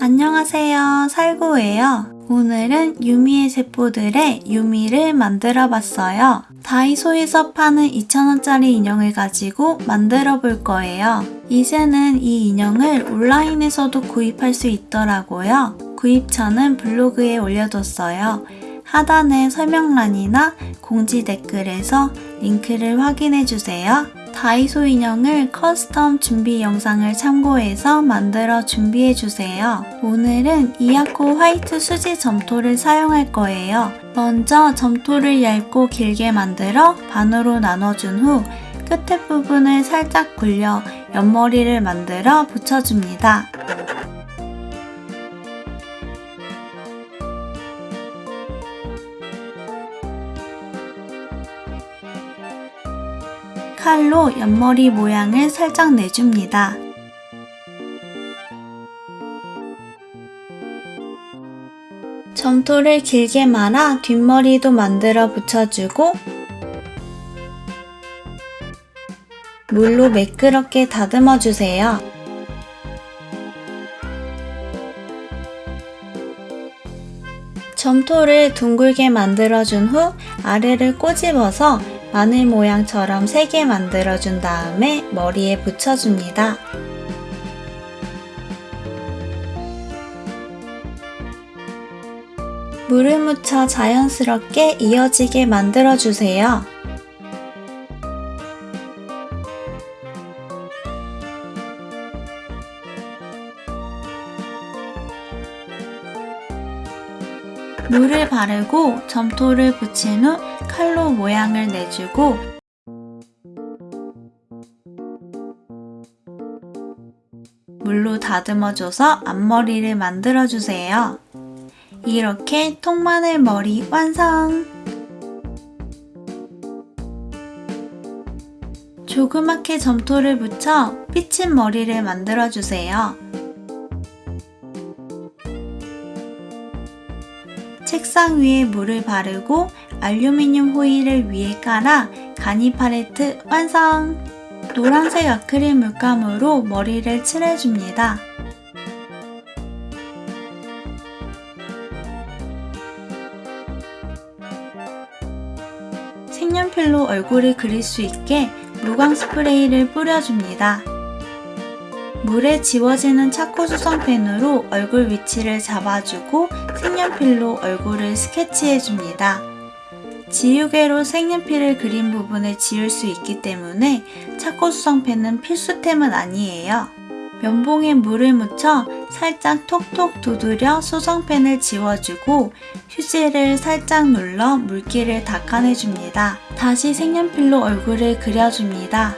안녕하세요. 살구예요. 오늘은 유미의 세포들의 유미를 만들어 봤어요. 다이소에서 파는 2,000원짜리 인형을 가지고 만들어 볼 거예요. 이제는 이 인형을 온라인에서도 구입할 수 있더라고요. 구입처는 블로그에 올려뒀어요. 하단의 설명란이나 공지 댓글에서 링크를 확인해 주세요. 다이소 인형을 custom 준비 영상을 참고해서 만들어 준비해 주세요. 오늘은 이아코 화이트 수지 점토를 사용할 거예요. 먼저 점토를 얇고 길게 만들어 반으로 나눠준 후 끝에 부분을 살짝 굴려 옆머리를 만들어 붙여줍니다. 칼로 옆머리 모양을 살짝 내줍니다. 점토를 길게 말아 뒷머리도 만들어 붙여주고 물로 매끄럽게 다듬어 주세요. 점토를 둥글게 만들어준 후 아래를 꼬집어서 마늘 모양처럼 3개 만들어준 다음에 머리에 붙여줍니다. 물을 묻혀 자연스럽게 이어지게 만들어주세요. 물을 바르고 점토를 붙인 후 칼로 모양을 내주고 물로 다듬어줘서 앞머리를 만들어주세요. 이렇게 통마늘 머리 완성! 조그맣게 점토를 붙여 삐친 머리를 만들어주세요. 책상 위에 물을 바르고 알루미늄 호일을 위에 깔아 가니 팔레트 완성! 노란색 아크릴 물감으로 머리를 칠해줍니다. 색연필로 얼굴을 그릴 수 있게 무광 스프레이를 뿌려줍니다. 물에 지워지는 차코 수성 펜으로 얼굴 위치를 잡아주고 색연필로 얼굴을 스케치해줍니다. 지우개로 색연필을 그린 부분을 지울 수 있기 때문에 차코 수성 펜은 필수템은 아니에요. 면봉에 물을 묻혀 살짝 톡톡 두드려 수성펜을 지워주고 휴지를 살짝 눌러 물기를 닦아내줍니다. 다시 색연필로 얼굴을 그려줍니다.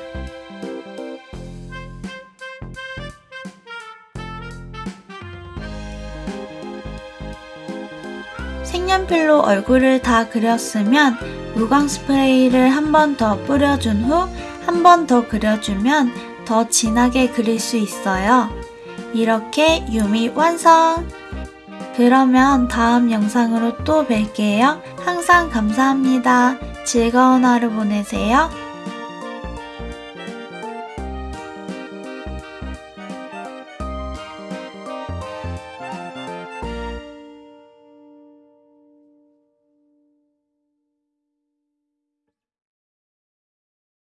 색연필로 얼굴을 다 그렸으면 무광 스프레이를 한 번 더 뿌려준 후 한 번 더 그려주면 더 진하게 그릴 수 있어요. 이렇게 유미 완성! 그러면 다음 영상으로 또 뵐게요. 항상 감사합니다. 즐거운 하루 보내세요.